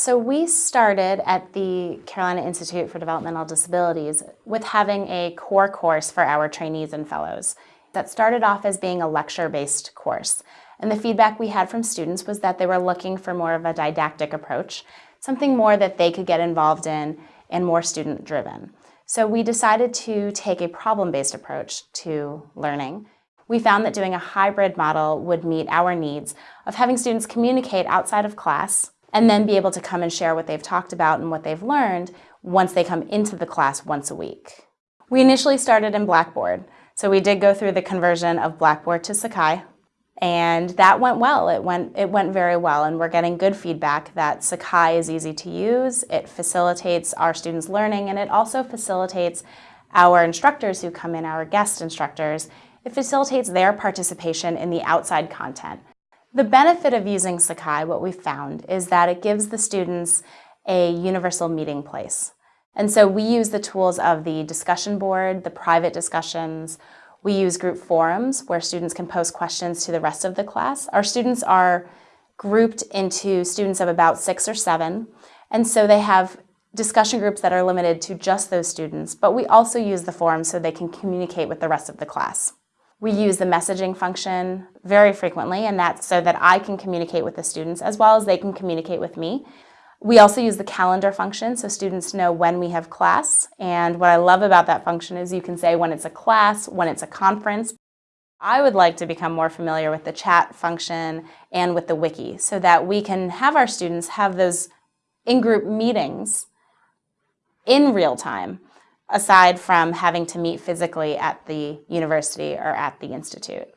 So we started at the Carolina Institute for Developmental Disabilities with having a core course for our trainees and fellows that started off as being a lecture-based course. And the feedback we had from students was that they were looking for more of a didactic approach, something more that they could get involved in and more student-driven. So we decided to take a problem-based approach to learning. We found that doing a hybrid model would meet our needs of having students communicate outside of class and then be able to come and share what they've talked about and what they've learned once they come into the class once a week. We initially started in Blackboard, so we did go through the conversion of Blackboard to Sakai, and that went well. It went, it went very well, and we're getting good feedback that Sakai is easy to use, it facilitates our students' learning, and it also facilitates our instructors who come in, our guest instructors, it facilitates their participation in the outside content. The benefit of using Sakai, what we found, is that it gives the students a universal meeting place. And so we use the tools of the discussion board, the private discussions. We use group forums where students can post questions to the rest of the class. Our students are grouped into students of about six or seven. And so they have discussion groups that are limited to just those students, but we also use the forums so they can communicate with the rest of the class. We use the messaging function very frequently, and that's so that I can communicate with the students as well as they can communicate with me. We also use the calendar function so students know when we have class. And what I love about that function is you can say when it's a class, when it's a conference. I would like to become more familiar with the chat function and with the wiki so that we can have our students have those in-group meetings in real time aside from having to meet physically at the university or at the institute.